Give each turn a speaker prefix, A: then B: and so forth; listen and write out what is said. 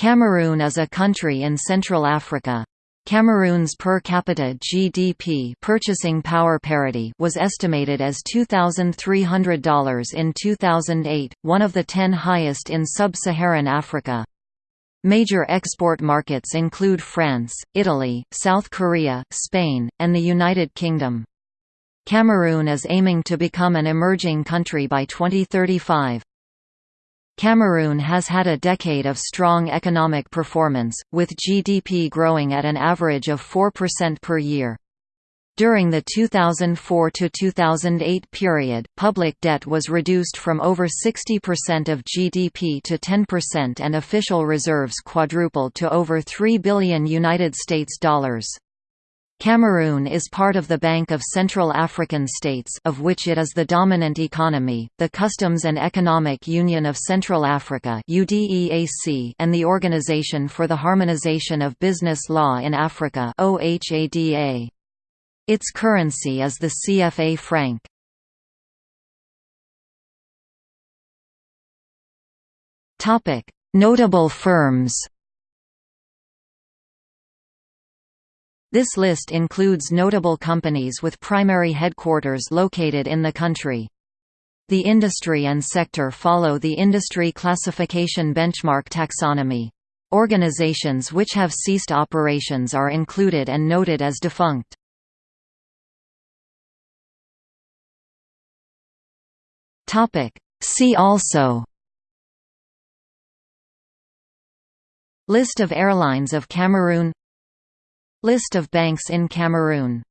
A: Cameroon is a country in Central Africa. Cameroon's per capita GDP purchasing power parity was estimated as $2,300 in 2008, one of the ten highest in sub-Saharan Africa. Major export markets include France, Italy, South Korea, Spain, and the United Kingdom. Cameroon is aiming to become an emerging country by 2035. Cameroon has had a decade of strong economic performance, with GDP growing at an average of 4% per year. During the 2004–2008 period, public debt was reduced from over 60% of GDP to 10% and official reserves quadrupled to over 3 billion United States dollars. Cameroon is part of the Bank of Central African States of which it is the dominant economy, the Customs and Economic Union of Central Africa UDEAC and the Organization for the Harmonization of Business Law in Africa OHADA. Its currency is the CFA franc. Notable firms This list includes notable companies with primary headquarters located in the country. The industry and sector follow the industry classification benchmark taxonomy. Organizations which have ceased operations are included and noted as defunct. See also List of airlines of Cameroon List of banks in Cameroon